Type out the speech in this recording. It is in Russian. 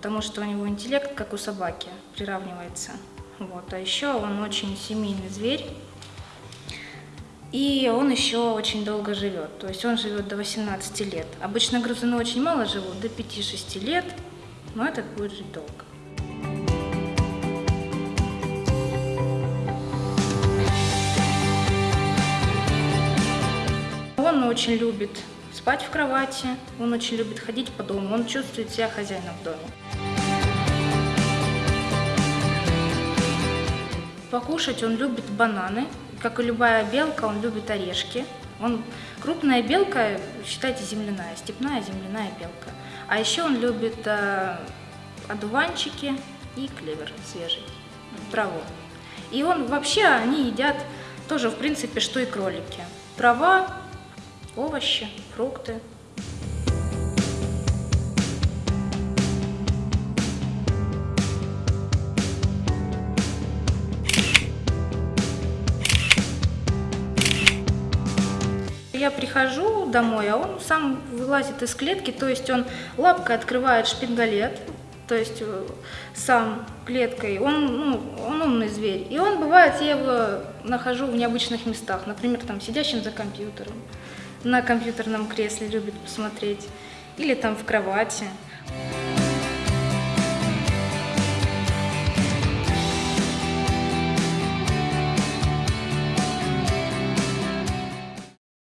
потому что у него интеллект, как у собаки, приравнивается. Вот. А еще он очень семейный зверь. И он еще очень долго живет, то есть он живет до 18 лет. Обычно грызуны очень мало живут, до 5-6 лет, но этот будет жить долго. Он очень любит спать в кровати, он очень любит ходить по дому, он чувствует себя хозяином в доме. Покушать он любит бананы, как и любая белка, он любит орешки. Он крупная белка, считайте, земляная, степная земляная белка. А еще он любит э, одуванчики и клевер свежий, траву. И он вообще, они едят тоже, в принципе, что и кролики. Трава, овощи, фрукты. Я прихожу домой, а он сам вылазит из клетки, то есть он лапкой открывает шпингалет, то есть э, сам клеткой, он, ну, он умный зверь. И он бывает, я его нахожу в необычных местах, например, там сидящим за компьютером, на компьютерном кресле любит посмотреть, или там в кровати.